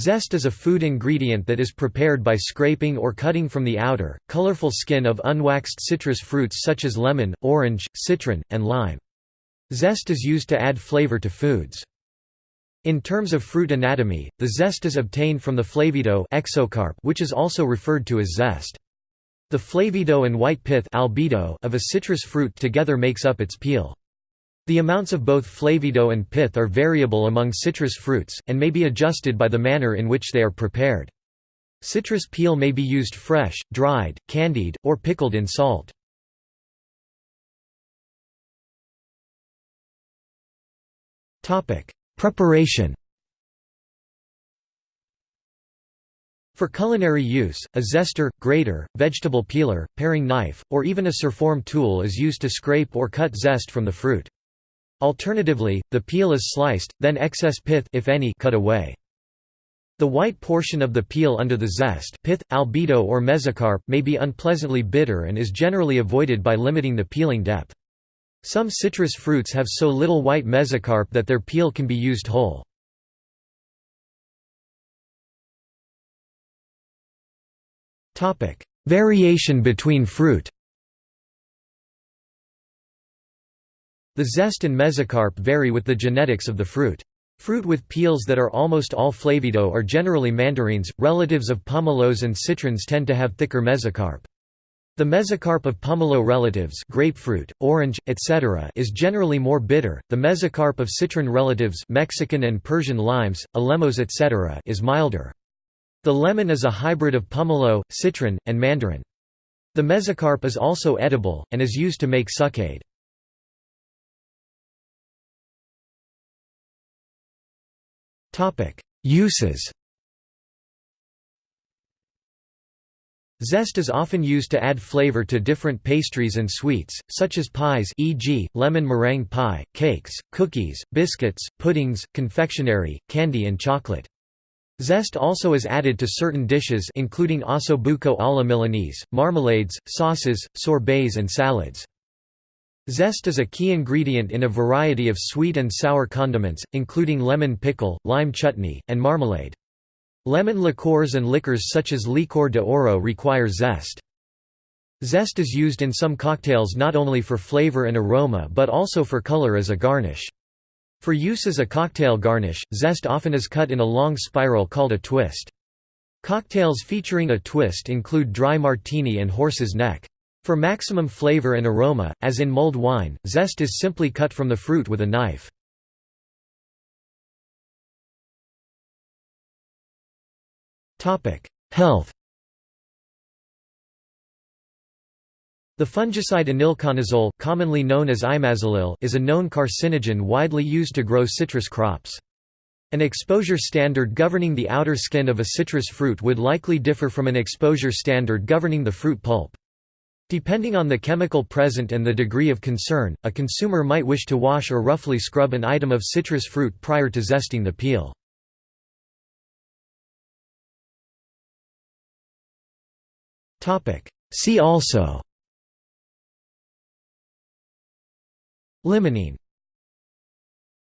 Zest is a food ingredient that is prepared by scraping or cutting from the outer, colorful skin of unwaxed citrus fruits such as lemon, orange, citron, and lime. Zest is used to add flavor to foods. In terms of fruit anatomy, the zest is obtained from the flavedo exocarp which is also referred to as zest. The flavedo and white pith albedo of a citrus fruit together makes up its peel. The amounts of both flavedo and pith are variable among citrus fruits, and may be adjusted by the manner in which they are prepared. Citrus peel may be used fresh, dried, candied, or pickled in salt. Preparation For culinary use, a zester, grater, vegetable peeler, paring knife, or even a surform tool is used to scrape or cut zest from the fruit. Alternatively, the peel is sliced, then excess pith if any cut away. The white portion of the peel under the zest pith, albedo or mesocarp may be unpleasantly bitter and is generally avoided by limiting the peeling depth. Some citrus fruits have so little white mesocarp that their peel can be used whole. Variation between fruit The zest and mesocarp vary with the genetics of the fruit. Fruit with peels that are almost all flavedo are generally mandarines, relatives of pomelos and citrons tend to have thicker mesocarp. The mesocarp of pomelo relatives grapefruit, orange, etc. is generally more bitter, the mesocarp of citron relatives Mexican and Persian limes, alemows etc. is milder. The lemon is a hybrid of pomelo, citron, and mandarin. The mesocarp is also edible, and is used to make succade. Uses Zest is often used to add flavor to different pastries and sweets, such as pies e.g., lemon meringue pie, cakes, cookies, biscuits, puddings, confectionery, candy and chocolate. Zest also is added to certain dishes including ossobuco alla Milanese, marmalades, sauces, sorbets and salads. Zest is a key ingredient in a variety of sweet and sour condiments, including lemon pickle, lime chutney, and marmalade. Lemon liqueurs and liquors such as licor de oro require zest. Zest is used in some cocktails not only for flavor and aroma but also for color as a garnish. For use as a cocktail garnish, zest often is cut in a long spiral called a twist. Cocktails featuring a twist include dry martini and horse's neck. For maximum flavor and aroma, as in mulled wine, zest is simply cut from the fruit with a knife. Health The fungicide enilconazole, commonly known as imazalil, is a known carcinogen widely used to grow citrus crops. An exposure standard governing the outer skin of a citrus fruit would likely differ from an exposure standard governing the fruit pulp. Depending on the chemical present and the degree of concern, a consumer might wish to wash or roughly scrub an item of citrus fruit prior to zesting the peel. See also. Limonene